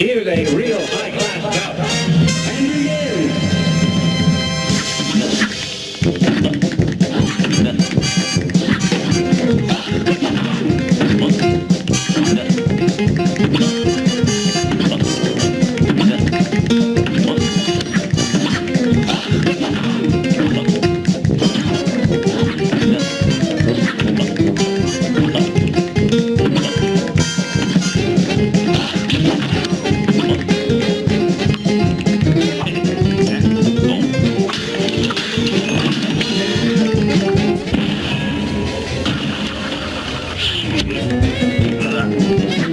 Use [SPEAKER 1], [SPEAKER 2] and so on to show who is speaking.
[SPEAKER 1] Here's a real high ¿verdad?